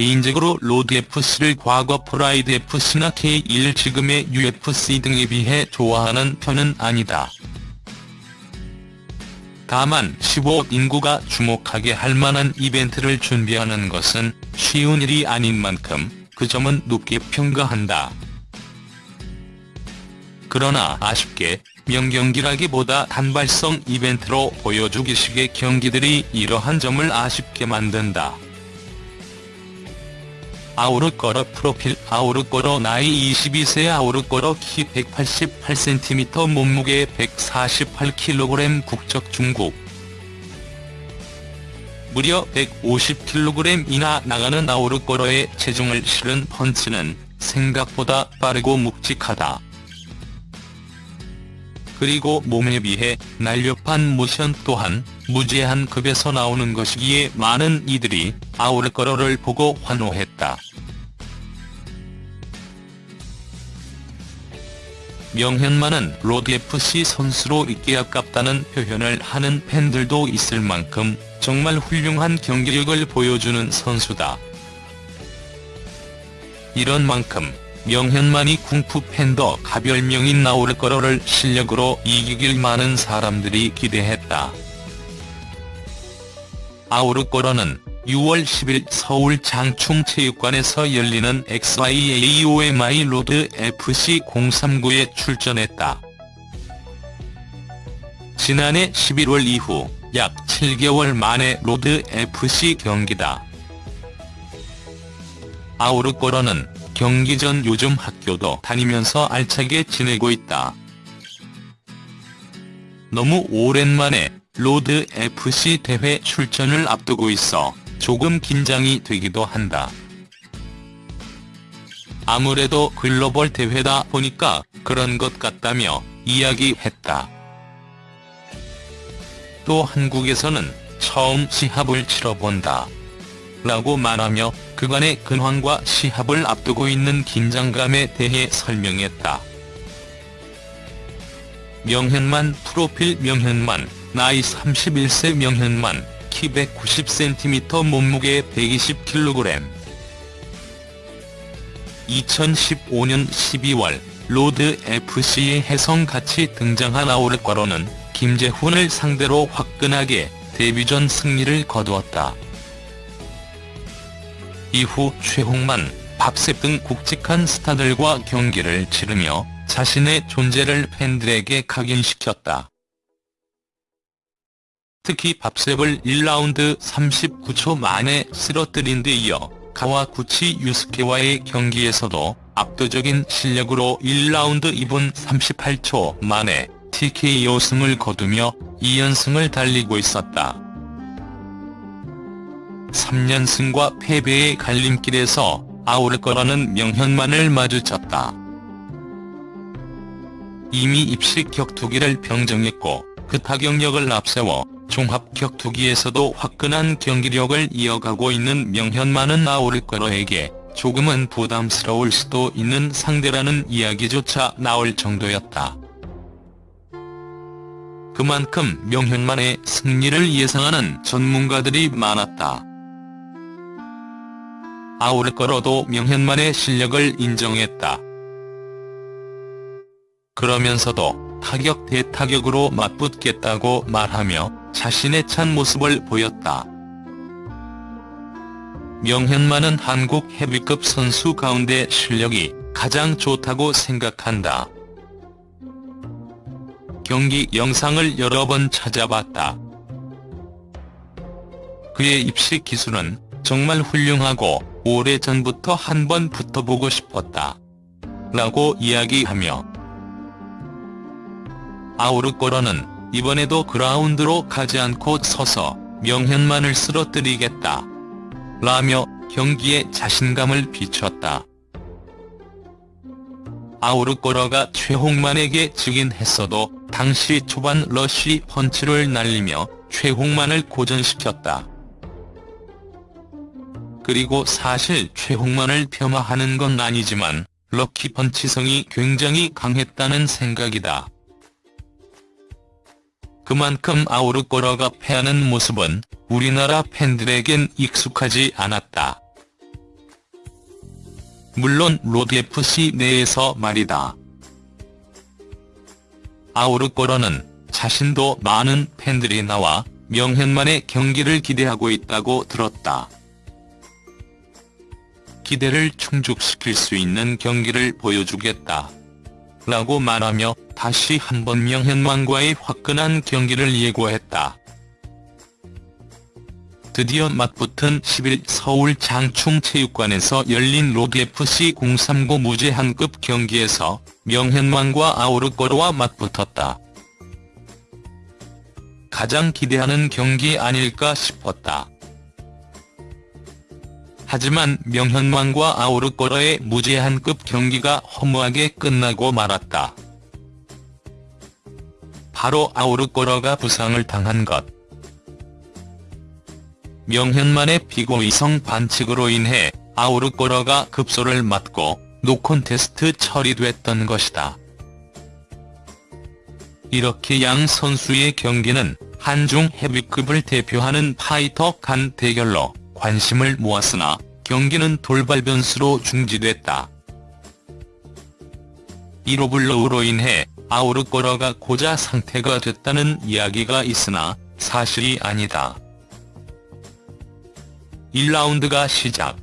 개인적으로 로드FC를 과거 프라이드FC나 K1 지금의 UFC 등에 비해 좋아하는 편은 아니다. 다만 15억 인구가 주목하게 할 만한 이벤트를 준비하는 것은 쉬운 일이 아닌 만큼 그 점은 높게 평가한다. 그러나 아쉽게 명경기라기보다 단발성 이벤트로 보여주기식의 경기들이 이러한 점을 아쉽게 만든다. 아우르거러 프로필 아우르거러 나이 22세 아우르거러 키 188cm 몸무게 148kg 국적 중국 무려 150kg이나 나가는 아우르거러의 체중을 실은 펀치는 생각보다 빠르고 묵직하다. 그리고 몸에 비해 날렵한 모션 또한 무제한 급에서 나오는 것이기에 많은 이들이 아우르거러를 보고 환호했다. 명현만은 로드FC 선수로 있기 아깝다는 표현을 하는 팬들도 있을 만큼 정말 훌륭한 경기력을 보여주는 선수다. 이런 만큼 명현만이 쿵푸 팬더가 별명인 아우르거러를 실력으로 이기길 많은 사람들이 기대했다. 아우르거러는 6월 10일 서울 장충체육관에서 열리는 XIAOMI 로드 FC 039에 출전했다. 지난해 11월 이후 약 7개월 만에 로드 FC 경기다. 아우르거러는 경기 전 요즘 학교도 다니면서 알차게 지내고 있다. 너무 오랜만에 로드 FC 대회 출전을 앞두고 있어 조금 긴장이 되기도 한다. 아무래도 글로벌 대회다 보니까 그런 것 같다며 이야기했다. 또 한국에서는 처음 시합을 치러본다. 라고 말하며 그간의 근황과 시합을 앞두고 있는 긴장감에 대해 설명했다. 명현만 프로필 명현만 나이 31세 명현만 키 190cm 몸무게 120kg 2015년 12월 로드 FC에 혜성 같이 등장한 아우르과로는 김재훈을 상대로 화끈하게 데뷔전 승리를 거두었다. 이후 최홍만, 박셉 등 굵직한 스타들과 경기를 치르며 자신의 존재를 팬들에게 각인시켰다. 특히 밥셉을 1라운드 39초 만에 쓰러뜨린 데 이어 가와구치 유스케와의 경기에서도 압도적인 실력으로 1라운드 2분 38초 만에 TKO 승을 거두며 2연승을 달리고 있었다. 3연승과 패배의 갈림길에서 아우를 거라는 명현만을 마주쳤다. 이미 입식 격투기를 병정했고 그 타격력을 앞세워 종합 격투기에서도 화끈한 경기력을 이어가고 있는 명현만은 아우르거러에게 조금은 부담스러울 수도 있는 상대라는 이야기조차 나올 정도였다. 그만큼 명현만의 승리를 예상하는 전문가들이 많았다. 아우르거러도 명현만의 실력을 인정했다. 그러면서도 타격 대타격으로 맞붙겠다고 말하며 자신의 찬 모습을 보였다. 명현만은 한국 헤비급 선수 가운데 실력이 가장 좋다고 생각한다. 경기 영상을 여러 번 찾아봤다. 그의 입식 기술은 정말 훌륭하고 오래전부터 한 번 붙어보고 싶었다. 라고 이야기하며 아우르꼬러는 이번에도 그라운드로 가지 않고 서서 명현만을 쓰러뜨리겠다. 라며 경기에 자신감을 비췄다. 아우르꼬러가 최홍만에게 지긴 했어도 당시 초반 러쉬 펀치를 날리며 최홍만을 고전시켰다. 그리고 사실 최홍만을 폄하하는 건 아니지만 럭키 펀치성이 굉장히 강했다는 생각이다. 그만큼 아우르꼬러가 패하는 모습은 우리나라 팬들에겐 익숙하지 않았다. 물론 로드FC 내에서 말이다. 아우르꼬러는 자신도 많은 팬들이 나와 명현만의 경기를 기대하고 있다고 들었다. 기대를 충족시킬 수 있는 경기를 보여주겠다. 라고 말하며 다시 한번 명현만과의 화끈한 경기를 예고했다. 드디어 맞붙은 10일 서울 장충체육관에서 열린 로드FC 039 무제한급 경기에서 명현만과 아우르꼬르와 맞붙었다. 가장 기대하는 경기 아닐까 싶었다. 하지만 명현만과 아우르꼬르의 무제한급 경기가 허무하게 끝나고 말았다. 바로 아우르꼬르가 부상을 당한 것. 명현만의 비고의성 반칙으로 인해 아우르꼬르가 급소를 맞고 no contest 처리됐던 것이다. 이렇게 양 선수의 경기는 한중 헤비급을 대표하는 파이터 간 대결로 관심을 모았으나 경기는 돌발 변수로 중지됐다. 1호블로우로 인해 아우르꼬르가 고자 상태가 됐다는 이야기가 있으나 사실이 아니다. 1라운드가 시작.